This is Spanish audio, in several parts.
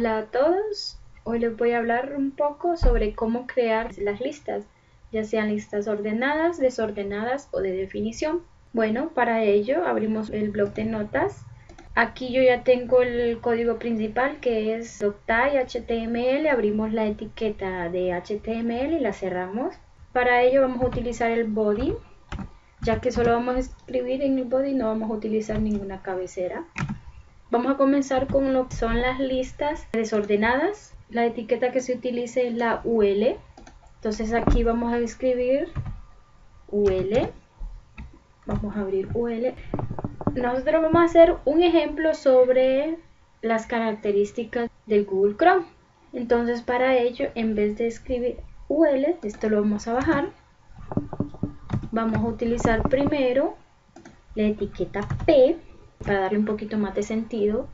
Hola a todos, hoy les voy a hablar un poco sobre cómo crear las listas, ya sean listas ordenadas, desordenadas o de definición. Bueno, para ello abrimos el blog de notas. Aquí yo ya tengo el código principal que es Doctai HTML, abrimos la etiqueta de HTML y la cerramos. Para ello vamos a utilizar el body, ya que solo vamos a escribir en el body, no vamos a utilizar ninguna cabecera. Vamos a comenzar con lo que son las listas desordenadas. La etiqueta que se utilice es la UL. Entonces aquí vamos a escribir UL. Vamos a abrir UL. Nosotros vamos a hacer un ejemplo sobre las características del Google Chrome. Entonces para ello, en vez de escribir UL, esto lo vamos a bajar. Vamos a utilizar primero la etiqueta P para darle un poquito más de sentido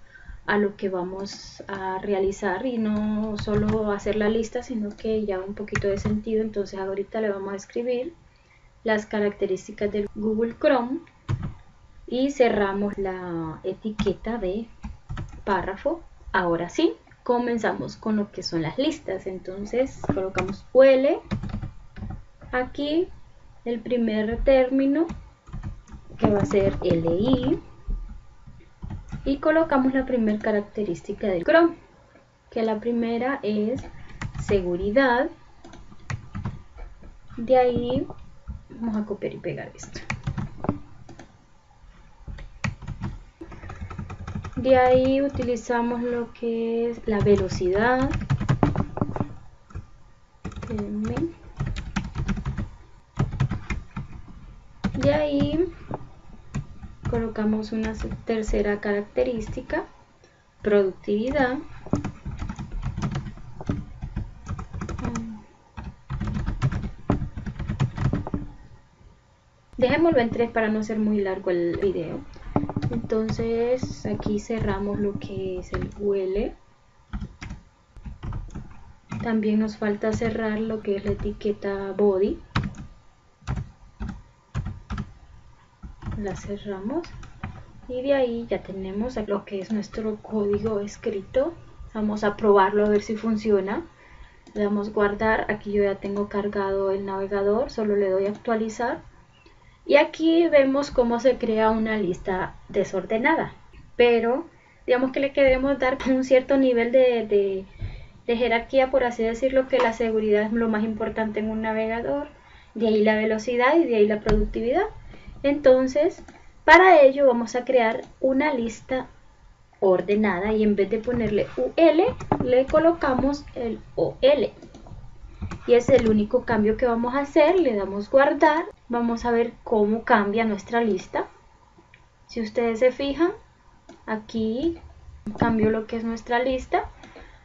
a lo que vamos a realizar y no solo hacer la lista sino que ya un poquito de sentido. Entonces ahorita le vamos a escribir las características del Google Chrome y cerramos la etiqueta de párrafo. Ahora sí comenzamos con lo que son las listas. Entonces colocamos UL aquí el primer término que va a ser LI y colocamos la primera característica del Chrome que la primera es seguridad. De ahí vamos a copiar y pegar esto. De ahí utilizamos lo que es la velocidad. De ahí colocamos una tercera característica, productividad. Dejémoslo en tres para no ser muy largo el video. Entonces aquí cerramos lo que es el UL. También nos falta cerrar lo que es la etiqueta body. La cerramos y de ahí ya tenemos lo que es nuestro código escrito. Vamos a probarlo a ver si funciona. Le damos guardar. Aquí yo ya tengo cargado el navegador solo le doy a actualizar. Y aquí vemos cómo se crea una lista desordenada. Pero digamos que le queremos dar un cierto nivel de, de jerarquía por así decirlo que la seguridad es lo más importante en un navegador. De ahí la velocidad y de ahí la productividad entonces, para ello vamos a crear una lista ordenada y en vez de ponerle UL, le colocamos el OL. Y es el único cambio que vamos a hacer. Le damos guardar. Vamos a ver cómo cambia nuestra lista. Si ustedes se fijan, aquí cambio lo que es nuestra lista.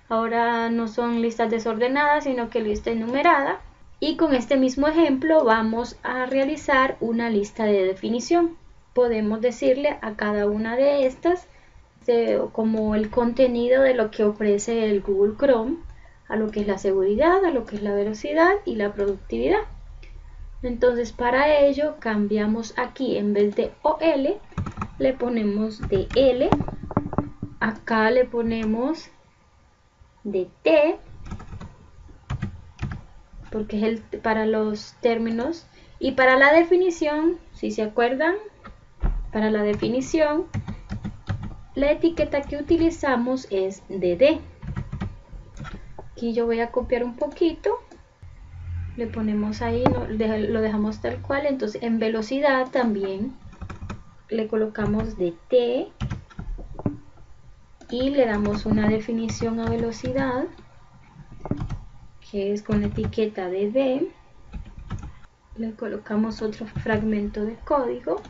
Ahora no son listas desordenadas, sino que lista enumerada. Y con este mismo ejemplo vamos a realizar una lista de definición. Podemos decirle a cada una de estas como el contenido de lo que ofrece el Google Chrome, a lo que es la seguridad, a lo que es la velocidad y la productividad. Entonces para ello cambiamos aquí en vez de OL le ponemos DL, acá le ponemos DT porque es el, para los términos. Y para la definición, si se acuerdan, para la definición, la etiqueta que utilizamos es DD. Aquí yo voy a copiar un poquito. Le ponemos ahí, lo dejamos tal cual. Entonces en velocidad también le colocamos DT y le damos una definición a velocidad que es con la etiqueta de. Le colocamos otro fragmento de código.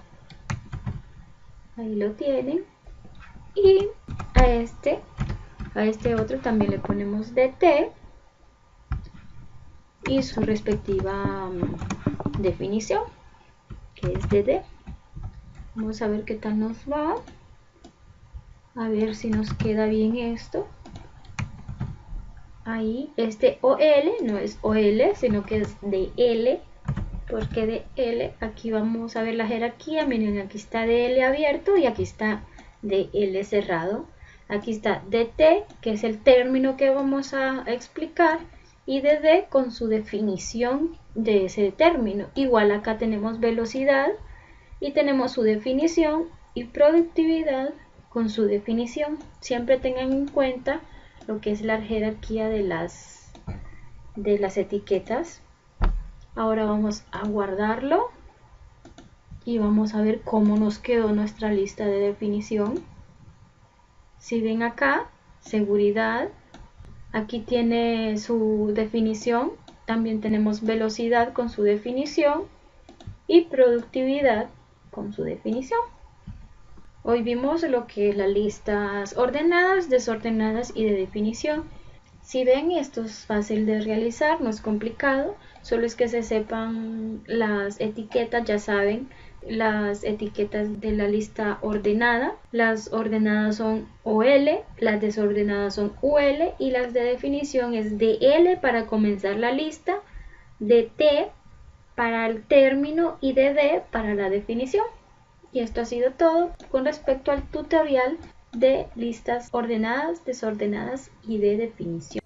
Ahí lo tienen. Y a este, a este otro también le ponemos DT y su respectiva mm, definición, que es DD. Vamos a ver qué tal nos va. A ver si nos queda bien esto ahí este OL no es OL sino que es de L porque de L aquí vamos a ver la jerarquía miren aquí está de L abierto y aquí está de L cerrado Aquí está dt, que es el término que vamos a explicar, y dd con su definición de ese término. Igual acá tenemos velocidad y tenemos su definición y productividad con su definición. Siempre tengan en cuenta lo que es la jerarquía de las, de las etiquetas. Ahora vamos a guardarlo y vamos a ver cómo nos quedó nuestra lista de definición. Si ven acá, seguridad, aquí tiene su definición, también tenemos velocidad con su definición y productividad con su definición. Hoy vimos lo que es las listas ordenadas, desordenadas y de definición. Si ven, esto es fácil de realizar, no es complicado, solo es que se sepan las etiquetas, ya saben, las etiquetas de la lista ordenada. Las ordenadas son OL, las desordenadas son UL y las de definición es DL para comenzar la lista, DT para el término y DD para la definición. Y esto ha sido todo con respecto al tutorial de listas ordenadas, desordenadas y de definición.